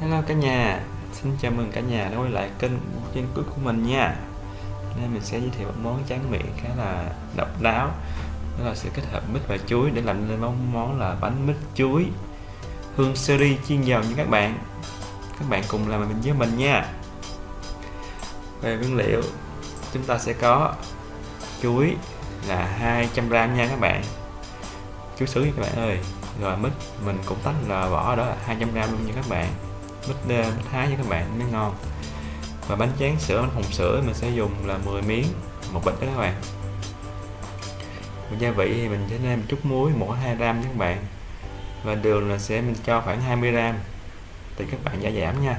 Hello cả nhà, xin chào mừng cả nhà đã quay lại kênh trên cuối của mình nha. Nên mình sẽ giới thiệu một món tráng miệng khá là độc đáo. Đó là sự kết hợp mít và chuối để làm nên món món là bánh mít chuối. Hương seri chiên dầu như các bạn. Các bạn cùng làm mình với mình nha. Về nguyên liệu chúng ta sẽ có chuối là 200g nha các bạn. Chuối sứ các bạn ơi. Rồi mít mình cũng tách là vỏ đó là 200 g luôn nha các bạn mít, mít thái với các bạn mới ngon. Và bánh tráng sữa bánh hồng sữa mình sẽ dùng là 10 miếng một bịch đó các bạn. Và gia vị thì mình sẽ nêm chút muối mỗi 2 gram các bạn. Và đường là sẽ mình cho khoảng 20 gram thì các bạn giả giảm nha.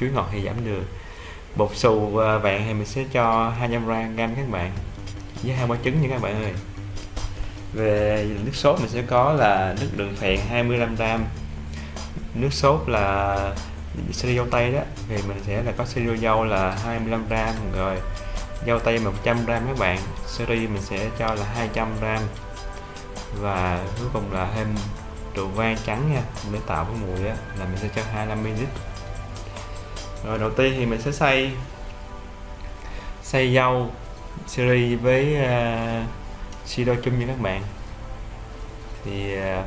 Chuối ngọt thì giảm đường bột xù à, vàng thì mình sẽ cho 200 gram các bạn với hai quả trứng nha các bạn ơi. Về nước sốt mình sẽ có là nước đường phèn 25 gram nước sốt là siro dâu tây đó thì mình sẽ là có siro dâu là 25 gram rồi. Dâu tây 100 gram các bạn seri mình sẽ cho là 200 gram. Và cuối cùng là thêm rượu vang trắng nha để tạo cái mùi á là mình sẽ cho 25 ml. Rồi đầu tiên thì mình sẽ xay xay dâu seri với uh, siro chung như các bạn. Thì à, uh,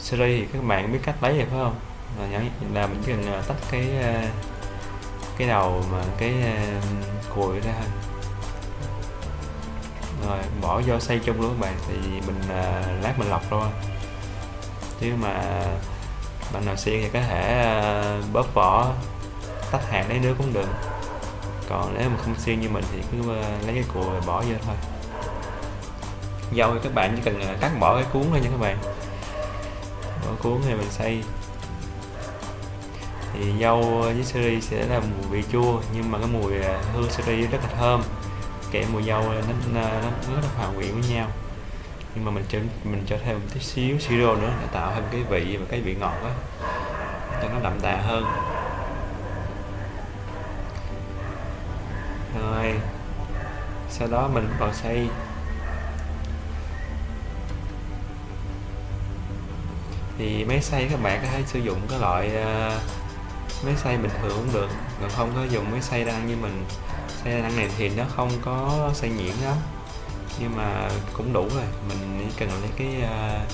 seri thì các bạn biết cách lấy rồi phải không? Là nhớ là mình chỉ cần à, tách cái à, cái đầu mà cái à, cùi ra rồi, bỏ vô xay chung luôn các bạn thì mình lát mình lọc thôi chứ mà bạn nào xiên thì có thể bóp vỏ, tách hạt lấy nước cũng được. Còn nếu mà không xiên như mình thì cứ lấy cái cùi bỏ vô thôi. Dâu thì các bạn chỉ cần cắt bỏ cái cuốn thôi nha các bạn. Bỏ cuốn này mình xay thì dâu với seri sẽ là mùi vị chua nhưng mà cái mùi à, hương seri rất là thơm. Kể mùi dâu nó, nó, nó rất hòa quyện với nhau. Nhưng mà mình cho mình cho thêm một tí xíu siro nữa để tạo thêm cái vị và cái vị ngọt đó cho nó đậm đà hơn. Rồi sau đó mình vào xay. Thì máy xay các bạn có thể sử dụng cái loại uh, máy xay bình thường cũng được. Còn không có dùng máy xay đăng như mình. Xay đăng này thì nó không có xay nhuyễn lắm. Nhưng mà cũng đủ rồi. Mình chỉ cần lấy cái uh,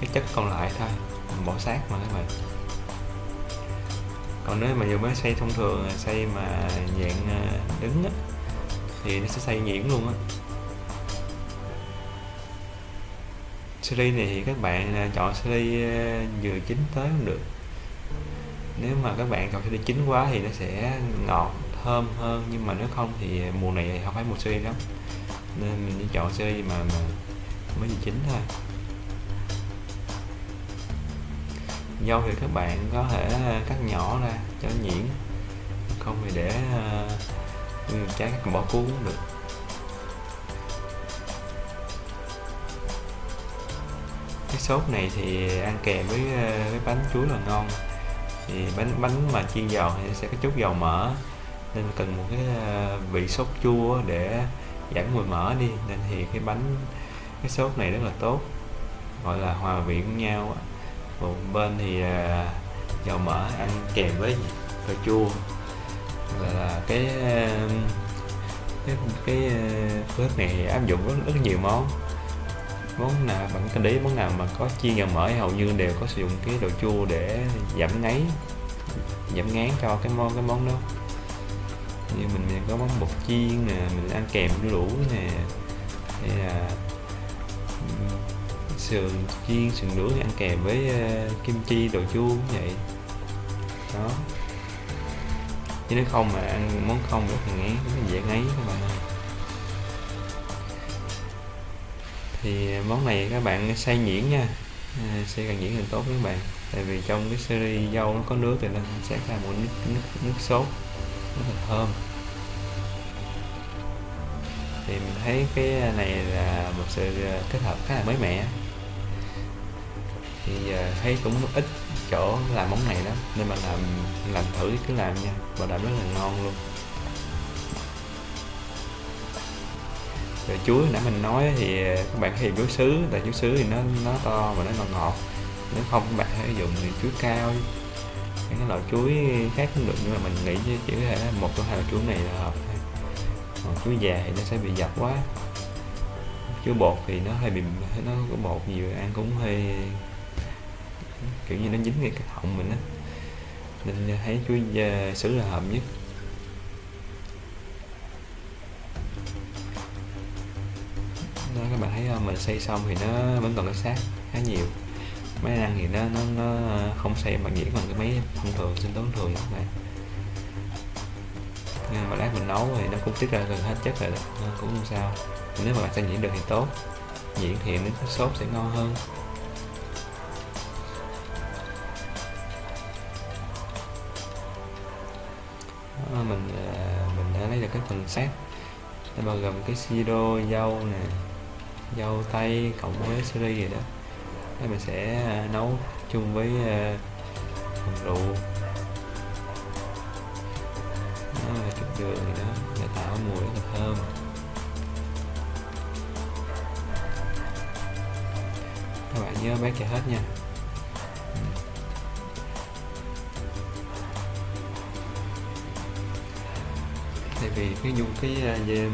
cái chất còn lại thôi. Mình bỏ sát mà các bạn. Còn nếu mà dùng máy xay thông thường xay mà dạng ờ, đứng á, thì nó sẽ xay nhuyễn luôn á. Series này thì các bạn ờ, chọn series vừa chín tới cũng được nếu mà các bạn cà phê chín quá thì nó sẽ ngọt thơm hơn. Nhưng mà nếu không thì mùa này không phải mùa series lắm. Nên mình chỉ chọn series mà, mà mới gì chín thôi. Dâu thì các bạn có thể ờ, cắt nhỏ ra cho nhuyễn. Không thì để uh, trái bỏ cuốn cũng được. Cái sốt này thì ăn kèm với ờ, với bánh chuối là ngon thì bánh bánh mà chiên dầu thì sẽ có chút dầu mỡ. Nên cần một cái ờ, vị sốt chua để giảm mùi mỡ đi. Nên thì cái bánh cái sốt này rất là tốt. Gọi là hòa vị với nhau một bên thì ờ, dầu mỡ ăn kèm với cà chua. Là, là cái ờ, cái cái phước này áp dụng rất, rất nhiều món món nào bạn cần để món nào mà có chiên dầu mỡ hầu như đều có sử dụng cái đồ chua để giảm ngấy giảm ngán cho cái món cái món đó. Như mình, mình có món bột chiên nè mình ăn kèm đu đủ nè hay là sườn chiên sườn nướng ăn kèm với uh, kim chi đồ chua cũng vậy. Đó. Chứ nếu không mà ăn món không rất là ngán rất là dễ ngấy các bạn thì món này các bạn xay nhuyễn nha. À, xay càng nhuyễn càng tốt các bạn. Tại vì trong cái series dâu nó có nước thì nó sẽ ra một nước, nước, nước sốt rất là thơm. Thì mình thấy cái này là một sự à, kết hợp khá là mới mẻ. Thì à, thấy cũng ít chỗ làm món này đó nên mà làm làm thử cứ làm nha. Bảo đảm rất là ngon luôn. Rồi chuối nãy mình nói thì các bạn hiểu chuối sứ tại chuối sứ thì nó nó to và nó ngọt ngọt. Nếu không các bạn hãy dùng thì chuối cao. Cái loại chuối khác cũng được, nhưng mà mình nghĩ chỉ có thể một trong hai loại chuối này là hợp còn chuối già thì nó sẽ bị dập quá. Chuối bột thì nó hơi bị, nó có bột nhiều, ăn cũng hơi, kiểu như nó dính ngay cái họng mình á. Nên thấy chuối ờ, sứ là hợp nhất. Mình xây xong thì nó vẫn còn cái xác khá nhiều. Máy ăn thì nó nó nó ờ, không xây mà diễn bằng cái máy thông thường sinh tốn thường các bạn. Nhưng mà lát mình nấu thì nó cũng tiết ra gần hết chất rồi đó nên cũng không sao. Nếu mà bạn sẽ diễn được thì tốt. Diễn thì nước sốt sẽ ngon hơn. Đó, mình mình đã lấy được cái phần xác. Nó bao gồm cái siro dâu nè dâu tây cộng với siri gì đó. Đây mình sẽ à, nấu chung với à, phần rượu. Đó là chút đường gì đó. Để tạo mùi rất là thơm. Các bạn nhớ bát cho hết nha. Ừ. Tại vì cái dùng cái uh,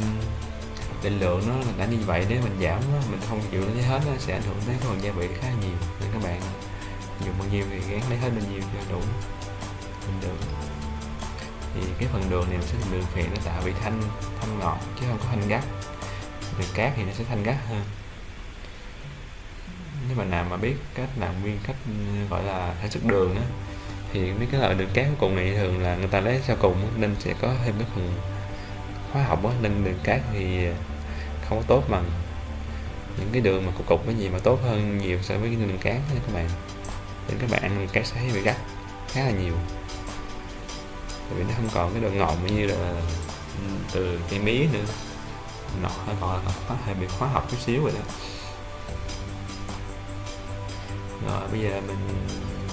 định lượng nó đã như vậy nếu mình giảm nó, mình không chịu lấy hết nó sẽ ảnh hưởng đến phần gia vị khá nhiều nên các bạn. Dùng bao nhiêu thì gán lấy hết bao nhiêu cho đủ. Mình đường thì cái phần đường này mình sẽ dùng đường phèn nó tạo vị thanh thanh ngọt chứ không có thanh gắt. Đường cát thì nó sẽ thanh gắt hơn. Nếu mà nào mà biết cách làm nguyên cách ừ, gọi là sản xuất đường á thì mấy cái loại đường cát cuối cùng này thường là người ta lấy sau cùng nên sẽ có thêm cái phần hóa học á nên đường cát thì không có tốt bằng. Những cái đường mà cục cục cái gì mà tốt hơn nhiều so với cái đường cát nha các bạn. Nên các bạn ăn đường cát sẽ thấy bị gắt khá là nhiều. Tại vì nó không còn cái độ ngọt như là ừ, từ cây mía nữa. Nó còn là hơi bị hóa học chút xíu rồi đó. Rồi, bây giờ mình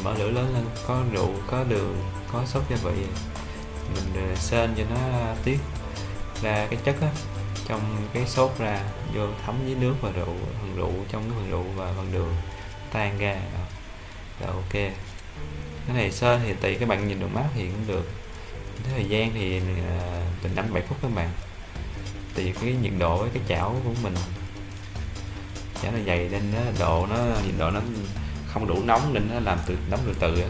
mở lửa lớn lên, có rượu, có đường, có sốt gia vị. Mình ờ, sên cho nó tiết ra cái chất á trong cái sốt ra, vô thấm với nước và rượu, phần rượu trong cái phần rượu và phần đường tan ra. Đó. rồi, ok. Cái này sơ thì tùy các bạn nhìn được mát thì cũng được. Cái thời gian thì à, từ 5 7 phút các bạn. Tùy cái nhiệt độ với cái chảo của mình. Chảo nó dày nên nó độ nó, nhiệt độ nó không đủ nóng nên nó làm từ, nóng từ từ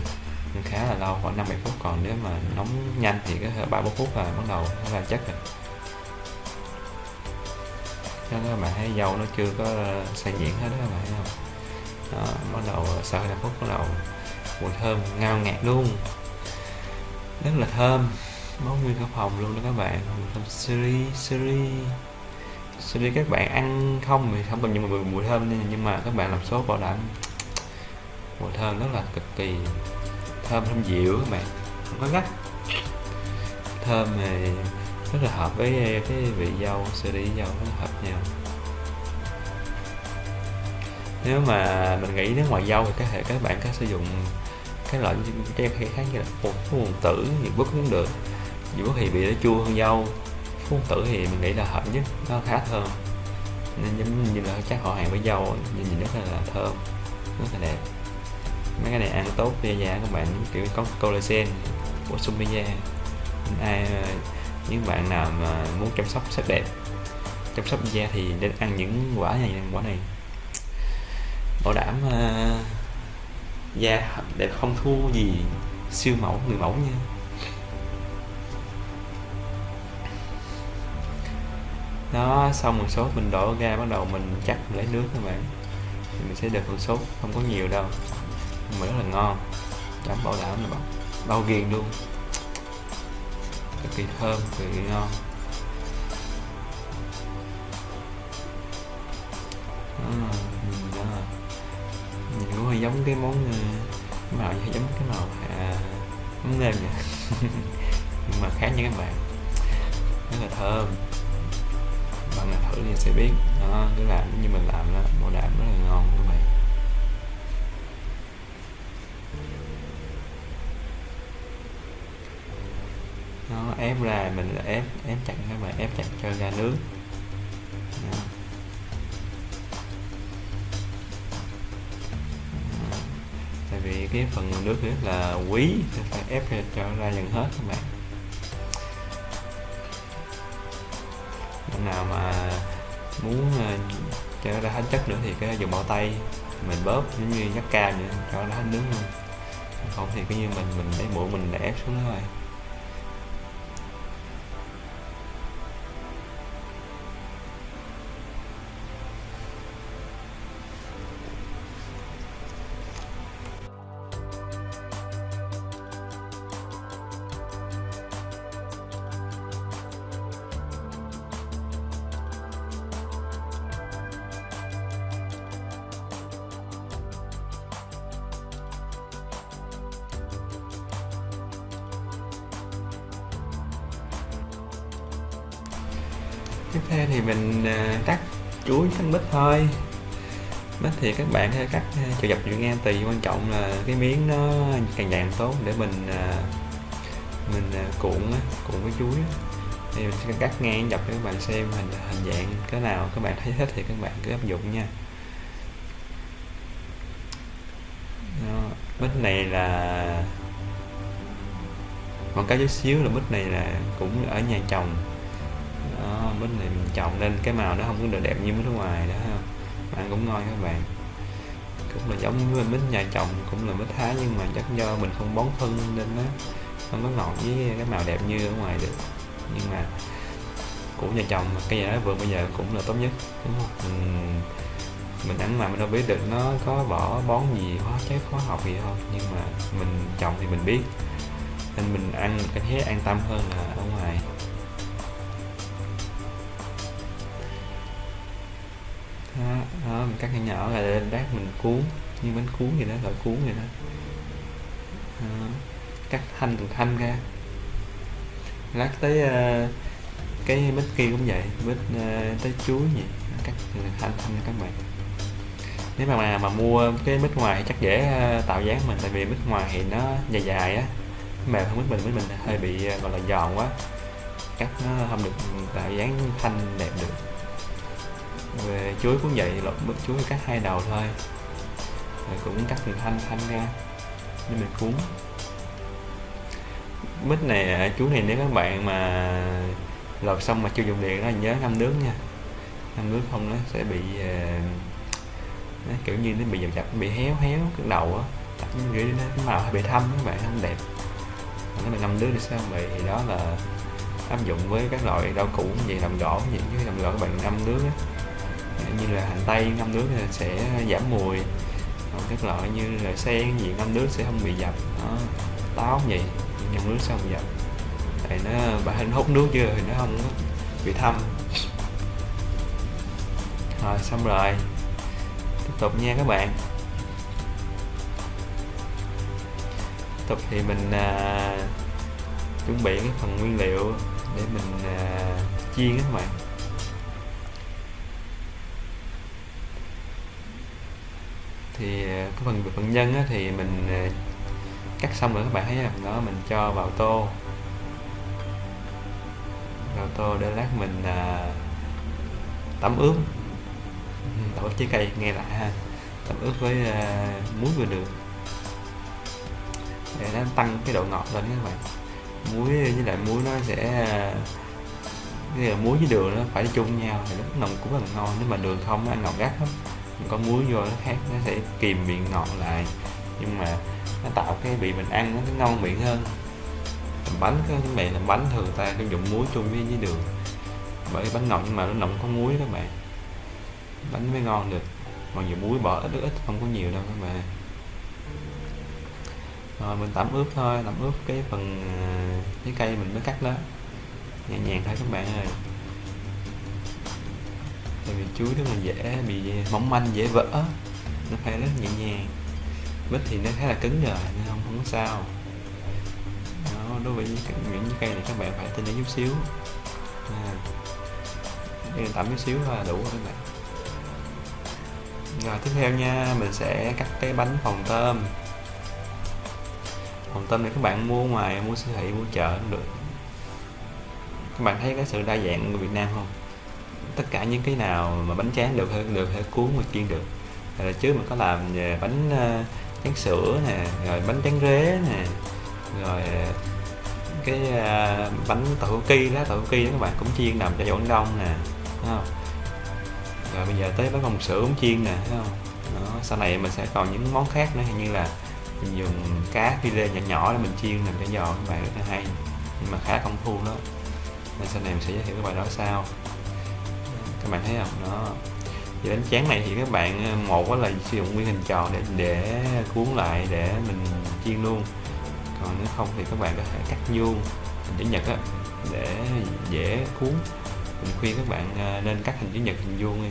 nên khá là lâu, khoảng 5 7 phút. Còn nếu mà nóng nhanh thì có ba bốn phút là bắt đầu nó ra chất rồi đó các bạn thấy dâu nó chưa có ờ, xay nhuyễn hết đó các bạn thấy không? Đó, bắt đầu sau hai phút bắt đầu mùi thơm ngao ngạt luôn. Rất là thơm món nguyên cả phòng luôn đó các bạn. Thơm siri siri. Siri các bạn ăn không thì không cần nhưng mà mùi thơm nhưng mà các bạn làm sốt bảo đảm mùi thơm rất là cực kỳ thơm thơm dịu các bạn. Không có gắt. Thơm thì rất là hợp với cái vị dâu siri dâu rất hợp nhiều nếu mà mình nghĩ nếu ngoài dâu thì có thể các bạn có sử dụng cái loại cái cây khác như là phú nguồn tử thì bút cũng được. Dù bút thì bị nó chua hơn dâu. Phú nguồn tử thì mình nghĩ là hợp nhất nó khá thơm. Nên giống như là chắc họ hàng với dâu nhìn, nhìn rất là thơm rất là đẹp. Mấy cái này ăn tốt da da các bạn kiểu có collagen bổ sung da ai những bạn nào mà muốn chăm sóc sắc đẹp chăm sóc da thì nên ăn những quả này quả này. Bảo đảm uh, da đẹp không thua gì siêu mẫu người mẫu nha. Đó xong một số mình đổ ra bắt đầu mình chắc lấy nước các bạn. Thì mình sẽ được một sốt không có nhiều đâu. Mà rất là ngon. Chấm bảo đảm là bao, bao ghiền luôn. Cực kỳ thơm cực kỳ ngon. Ừ, nhìn đó nhìn cũng hơi giống cái món ờ, cái màu giống cái màu à, món nêm vậy. Nhưng mà khác nha các bạn. Rất là thơm. Bạn nào thử thì sẽ biết. Đó cứ làm như mình làm đó. Bảo đảm rất là ngon các bạn. Nó ép ra mình là ép ép chặt các bạn. Ép chặt cho ra nước. Đó. Cái phần nước rất là quý, phải ép cho ra gần hết các bạn. Bạn nào mà muốn ờ, cho nó ra hết chất nữa thì cái dùng bao tay, mình bóp giống như nhắc cam vậy, cho nó hết nước luôn. Không thì cứ như mình mình lấy mũi mình để ép xuống đó thôi. Tiếp theo thì mình à, cắt chuối thành bít thôi. Bít thì các bạn hay cắt à, cho chiều dọc chiều ngang tùy, quan trọng là cái miếng nó càng dạng tốt để mình à, mình cuộn cuộn với chuối thì mình sẽ cắt ngang dọc để các bạn xem hình hình dạng cái nào các bạn thấy thích thì các bạn cứ áp dụng nha. Đó. bít này là còn cái chút xíu là bít này là cũng ở nhà chồng đó mít này mình trồng lên cái màu nó không có được đẹp như bên ở ngoài đó ha. Bạn cũng ngon các bạn. Cũng là giống với mít nhà chồng cũng là mít thái nhưng mà chắc do mình không bón phân nên nó không có ngọt với cái màu đẹp như ở ngoài được. Nhưng mà của nhà chồng mà cây giá vườn bây giờ cũng là tốt nhất đúng không? Mình, mình ăn mà mình đâu biết được nó có bỏ bón gì hóa chất hóa học gì không nhưng mà mình trồng thì mình biết. Nên mình ăn cái thấy an tâm hơn là ở ngoài. Đó, đó mình cắt nhỏ nhỏ là lên lát mình cuốn như bánh cuốn vậy đó gọi cuốn vậy đó, đó. cắt thanh từng thanh ra. Lát tới uh, cái bít kia cũng vậy bít uh, ờ, tới chuối gì cắt từng thanh thanh các bạn. Nếu mà mà, mà mua cái bít ngoài thì chắc dễ uh, tạo dáng mình tại vì bít ngoài thì nó dài dài á mềm hơn bít mình bít mình hơi bị uh, gọi là giòn quá. Cắt nó không được tạo dáng thanh đẹp được về chuối cũng vậy lột bớt chuối cắt hai đầu thôi. Rồi cũng cắt từ thanh thanh ra để mình cuốn. Mít này à, chuối này nếu các bạn mà lột xong mà chưa dùng điện đó, nhớ ngâm nước nha. Ngâm nước không nó sẽ bị à, nó kiểu như nó bị dập dập, bị héo héo cái đầu á. Kiểu nó cái màu bị thâm các bạn không đẹp. Cái này ngâm nước thì sao? Vậy đó là áp dụng với các loại rau củ gì làm gỗ những cái làm gỗ các bạn ngâm nước á như là hành tây ngâm nước sẽ giảm mùi. Còn các loại như là sen gì ngâm nước sẽ không bị dập. Đó táo gì ngâm nước sẽ không dập. Tại nó bà hình hút nước chưa thì nó không bị thâm. Rồi xong rồi. Tiếp tục nha các bạn. Tiếp tục thì mình à, chuẩn bị cái phần nguyên liệu để mình à, chiên các bạn. Thì ờ, cái phần phần nhân á, thì mình ờ, cắt xong rồi các bạn thấy không? Đó mình cho vào tô. Vào tô để lát mình à, tẩm ướp. Ừ, tẩm ướp trái cây nghe lại ha. Tẩm ướp với à, muối vừa đường. Để nó tăng cái độ ngọt lên các bạn. Muối với lại muối nó sẽ cái muối với đường nó phải chung nhau thì nó nồng cũng rất là ngon nếu mà đường không nó ăn ngọt gắt lắm có muối vô nó khác nó sẽ kìm miệng ngọt lại. Nhưng mà nó tạo cái vị mình ăn nó ngon miệng hơn. Làm bánh các bạn làm bánh thường ta sử dùng muối chung với, với đường. Bởi bánh ngọt nhưng mà nó nồng có muối các bạn. Bánh mới ngon được. Còn nhiều muối bỏ ít ít không có nhiều đâu các bạn. Rồi mình tẩm ướp thôi tẩm ướp cái phần ờ, trái cây mình mới cắt đó. Nhẹ nhàng thôi các bạn ơi tại vì chuối nó mình dễ bị mỏng manh dễ vỡ. Nó phải rất nhẹ nhàng. Mít thì nó khá là cứng rồi nên không không có sao. Đó, đối với những, những cây này các bạn phải tinh chút xíu. À, tẩm chút xíu là đủ rồi các bạn. Rồi tiếp theo nha mình sẽ cắt cái bánh phồng tôm. Phồng tôm này các bạn mua ngoài mua siêu thị mua chợ cũng được. Các bạn thấy cái sự đa dạng của Việt Nam không? Tất cả những cái nào mà bánh tráng được được thể cuốn và chiên được. Là trước mình có làm về bánh ờ, tráng sữa nè, rồi bánh tráng rế nè, rồi ờ, cái bánh tàu ki lá tàu ki đó các bạn cũng chiên nằm cho Quảng Đông nè, thấy không? Rồi bây giờ tới bánh bông sữa cũng chiên nè, thấy không? Đó. sau này mình sẽ còn những món khác nữa như là mình dùng cá phi lê nhỏ nhỏ để mình chiên làm cho giòn, các bạn rất là hay, nhưng mà khá công phu đó. Nên sau này mình sẽ giới thiệu các bạn đó sau các bạn thấy không? Đó. Thì bánh tráng này thì các bạn ờ, một là sử dụng nguyên hình tròn để để cuốn lại để mình chiên luôn. Còn nếu không thì các bạn có thể cắt vuông hình chữ nhật á để dễ cuốn. Mình khuyên các bạn ờ, nên cắt hình chữ nhật hình vuông đi.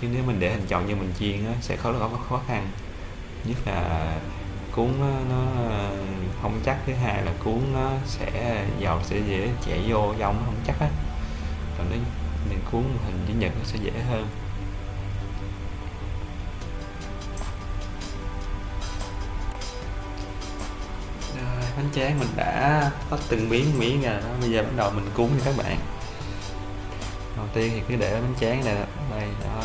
Chứ nếu mình để hình tròn như mình chiên á, sẽ khó có khó khăn. Nhất là cuốn nó ờ, không chắc. Thứ hai là cuốn nó sẽ dầu sẽ dễ chảy vô dòng nó không chắc á. Còn nếu mình cuốn hình chữ nhật nó sẽ dễ hơn. À, bánh tráng mình đã tách từng miếng miếng rồi đó. Bây giờ bắt đầu mình cuốn cho các bạn. Đầu tiên thì cứ để bánh tráng này đây đó.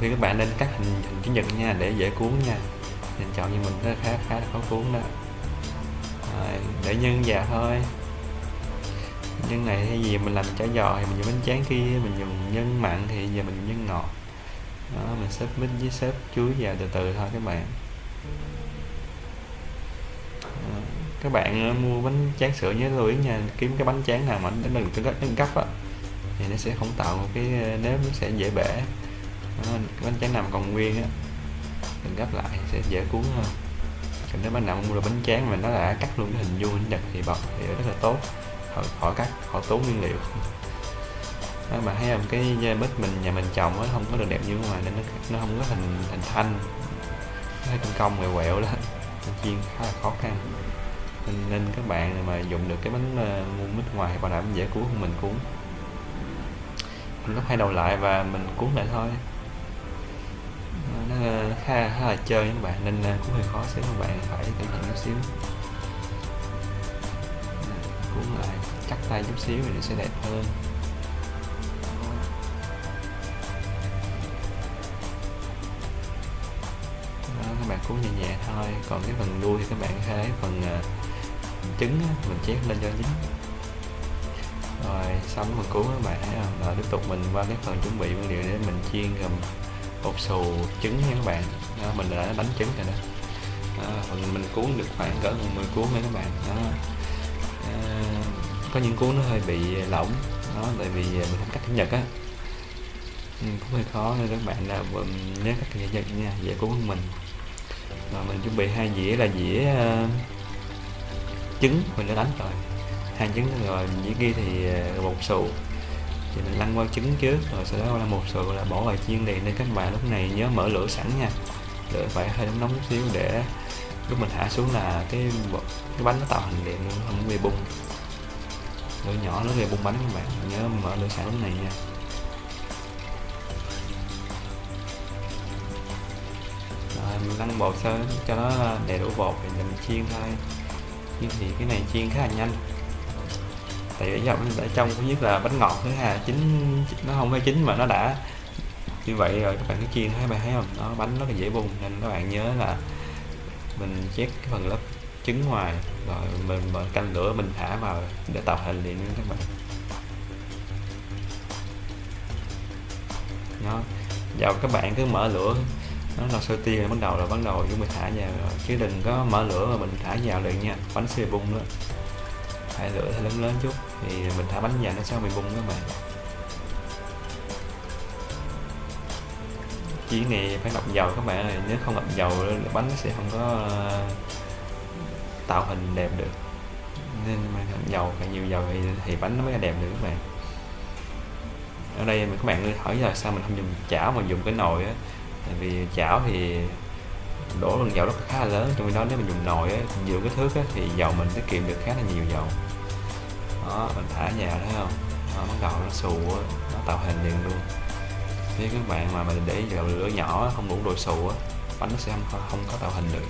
Khi các bạn nên cắt hình hình chữ nhật nha để dễ cuốn nha. Mình chọn như mình nó khá khá khó cuốn đó. Rồi, để nhân vào thôi nhân này hay gì mình làm chả giò thì mình dùng bánh tráng kia mình dùng nhân mặn thì giờ mình dùng nhân ngọt. Đó mình xếp mít với xếp chuối vào từ từ thôi các bạn. Các bạn ờ, mua bánh tráng sữa nhớ lưu ý nha kiếm cái bánh tráng nào mà nó đừng có nâng gấp á thì nó sẽ không tạo một cái ờ, nếp nó sẽ dễ bể. Đó, cái bánh tráng nằm còn nguyên á đừng gấp lại sẽ dễ cuốn hơn. Còn nếu bạn nào mua được bánh tráng mà nó đã cắt luôn cái hình vuông hình nhật thì bọc thì rất là tốt họ, họ cắt họ tốn nguyên liệu. Đó, mà thấy không cái bít mình nhà mình trồng nó không có được đẹp như ngoài nên nó, nó không có hình hình thanh. Nó công công quẹo quẹo đó. Chiên khá là khó khăn. Nên, nên các bạn mà dùng được cái bánh ờ, uh, mua mít ngoài bảo đảm dễ cuốn hơn mình cuốn. Mình gấp hai đầu lại và mình cuốn lại thôi. Nó khá, khá là chơi các bạn nên ờ, cũng hơi khó xíu các bạn phải cẩn thận chút xíu. Cuốn lại cắt tay chút xíu thì nó sẽ đẹp hơn. Các bạn cuốn nhẹ nhẹ thôi. Còn cái phần đuôi thì các bạn thấy phần uh, trứng mình chét lên cho dính. Rồi xong mình cuốn các bạn thấy không? Rồi tiếp tục mình qua cái phần chuẩn bị nguyên liệu để mình chiên gồm bột xù trứng nha các bạn. Đó, mình đã đánh trứng rồi đó, đó mình cuốn được khoảng cỡ 10 cuốn nha các bạn. Đó có những cuốn nó hơi bị lỏng. Đó tại vì mình không cắt chữ nhật á. Ừ, cũng hơi khó nên các bạn là nhớ cắt chữ nhật nha dễ cuốn hơn mình. Và mình chuẩn bị hai dĩa là dĩa uh, trứng mình đã đánh rồi. Hai trứng rồi dĩa kia thì uh, bột sù. Thì mình lăn qua trứng trước rồi sau đó là một sự là bỏ vào chiên liền nên các bạn lúc này nhớ mở lửa sẵn nha. Lửa phải hơi nóng nóng chút xíu để lúc mình hạ xuống là cái cái bánh nó tạo hình liền không bị bung lửa nhỏ nó gây bung bánh các bạn. Nhớ mở lửa sẵn lúc này nha. Rồi, mình lăn bột sơ, cho nó đầy đủ bột thì mình chiên thôi. Chiên thì cái này chiên khá là nhanh. Tại vì dòng ở trong thứ nhất là bánh ngọt, thứ hai là chín nó không phải chín mà nó đã. Như vậy rồi các bạn cứ chiên, thấy bạn thấy không? Nó, bánh rất là dễ bung, nên các bạn nhớ là mình chét cái phần lớp trứng ngoài rồi mình, mở canh lửa mình thả vào để tạo hình liền các bạn. Nó vào các bạn cứ mở lửa. Nó là sôi tiên bắt đầu là bắt đầu chúng mình thả vào rồi. Chứ đừng có mở lửa mà mình thả vào liền nha. Bánh sẽ bung đó. Thả lửa lớn lớn chút. Thì mình thả bánh vào nó sao bị bung các bạn. Chiên này phải ngập dầu các bạn ơi. Nếu không ngập dầu bánh nó sẽ không có tạo hình đẹp được. Nên mà dầu càng nhiều dầu thì, thì bánh nó mới đẹp được các bạn. Ở đây các bạn hỏi là sao mình không dùng chảo mà dùng cái nồi á. Tại vì chảo thì đổ lượng dầu rất khá là lớn trong khi đó nếu mình dùng nồi á nhiều cái thước á, thì dầu mình tiết kiệm được khá là nhiều dầu. Đó mình thả vào thấy không? Nó bắt đầu nó xù á nó tạo hình liền luôn. Nếu các bạn mà mình để dầu lửa nhỏ không đủ độ xù á bánh nó sẽ không, không có tạo hình được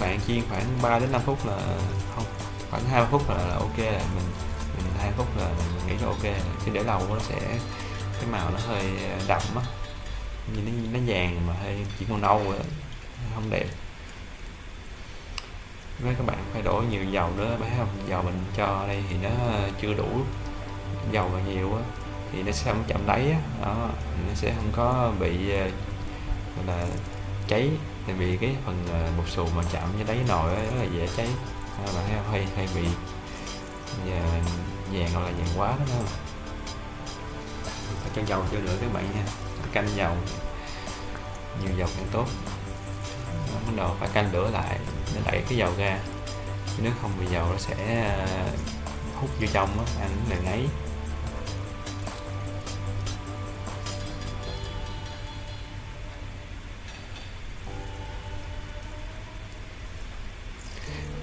các bạn chiên khoảng 3 đến 5 phút là không khoảng 20 phút là, là ok là mình mình hai phút là mình nghĩ là ok chứ để lâu nó sẽ cái màu nó hơi ờ, đậm á. Nhìn nó, nó vàng mà hơi chỉ màu nâu rồi không đẹp. Với các bạn phải đổ nhiều dầu nữa. Phải không dầu mình cho đây thì nó ờ, chưa đủ dầu và nhiều á. Thì nó sẽ không chậm đáy á. Đó nó sẽ không có bị ờ, là cháy tại vì cái phần ờ, bột xù mà chạm với đáy nồi rất là dễ cháy. Các bạn thấy không hay hay bị, và vàng hoặc là vàng quá đó không phải cho dầu cho lửa các bạn nha. Canh dầu, nhiều dầu càng tốt. Bắt đầu phải canh lửa lại, để đẩy cái dầu ra. Nếu không thì dầu nó sẽ ờ, hút vô trong á, ăn là ngấy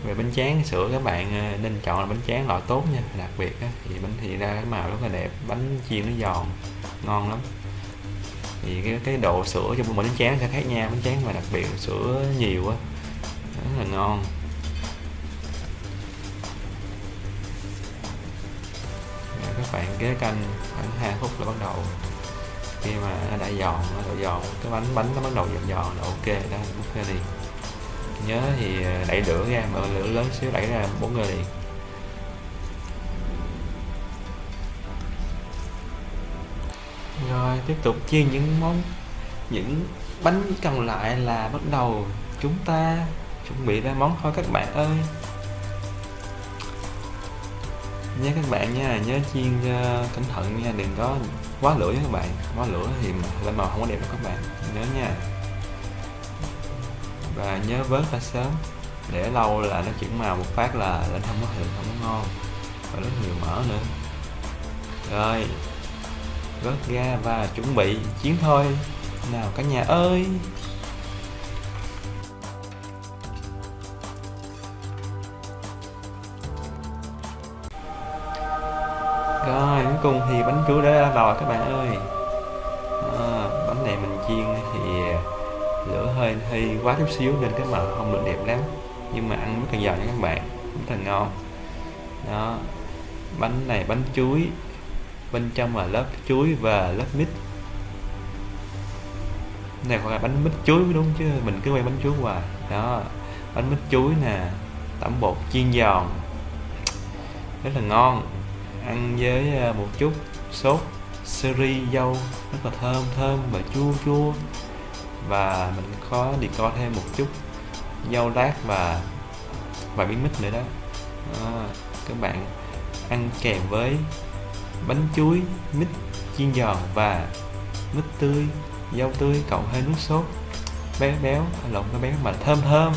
về bánh tráng sữa các bạn ờ, nên chọn là bánh tráng loại tốt nha đặc biệt á, thì bánh thì ra cái màu rất là đẹp bánh chiên nó giòn ngon lắm. Thì cái cái độ sữa trong mỗi bánh tráng sẽ khác nhau bánh tráng mà đặc biệt sữa nhiều á rất là ngon. Rồi các bạn kế canh khoảng 2 phút là bắt đầu. Khi mà nó đã giòn nó độ giòn cái bánh bánh nó bắt đầu giòn giòn là ok đó múc ra đi nhớ thì ờ, đẩy lửa ra mà lửa lớn xíu đẩy ra bốn người liền. Rồi tiếp tục chiên những món những bánh còn lại là bắt đầu chúng ta chuẩn bị ra món thôi các bạn ơi. Nhớ các bạn nha nhớ chiên uh, cẩn thận nha đừng có quá lửa nha các bạn. Quá lửa thì lên màu không có đẹp đâu các bạn. Nhớ nha và nhớ vớt ra sớm để lâu là nó chuyển màu một phát là lên không có hiệu không có ngon. Và rất nhiều mỡ nữa. Rồi vớt ra và chuẩn bị chiến thôi. Nào cả nhà ơi! Rồi cuối cùng thì bánh cứu đã ra lò các bạn ơi. À, bánh này mình chiên thì lửa hơi hơi quá chút xíu nên cái màu không được đẹp lắm. Nhưng mà ăn rất là giòn nha các bạn, rất là ngon. Đó, bánh này bánh chuối, bên trong là lớp chuối và lớp mít. Này gọi là bánh mít chuối đúng chứ, mình cứ quay bánh chuối hoài. Đó, bánh mít chuối nè, tẩm bột chiên giòn. Rất là ngon. Ăn với à, một chút sốt, seri dâu, rất là thơm thơm và chua chua và mình có đi co thêm một chút dâu lát và và miếng mít nữa đó. đó, các bạn ăn kèm với bánh chuối, mít, chiên giòn và mít tươi, dâu tươi, cộng hơi nước sốt, béo béo, lộn nó béo mà thơm thơm,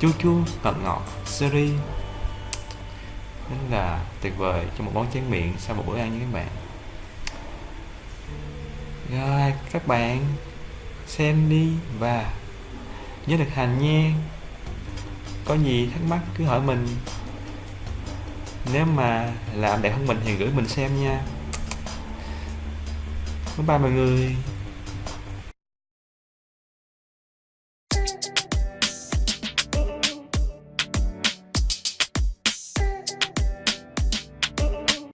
chua chua, ngọt ngọt, seri. Rất là tuyệt vời cho một món tráng miệng sau một bữa ăn như các bạn. Rồi, các bạn xem đi và nhớ thực hành nha. Có gì thắc mắc cứ hỏi mình. Nếu mà làm đẹp hơn mình thì gửi mình xem nha. Bye bye mọi người.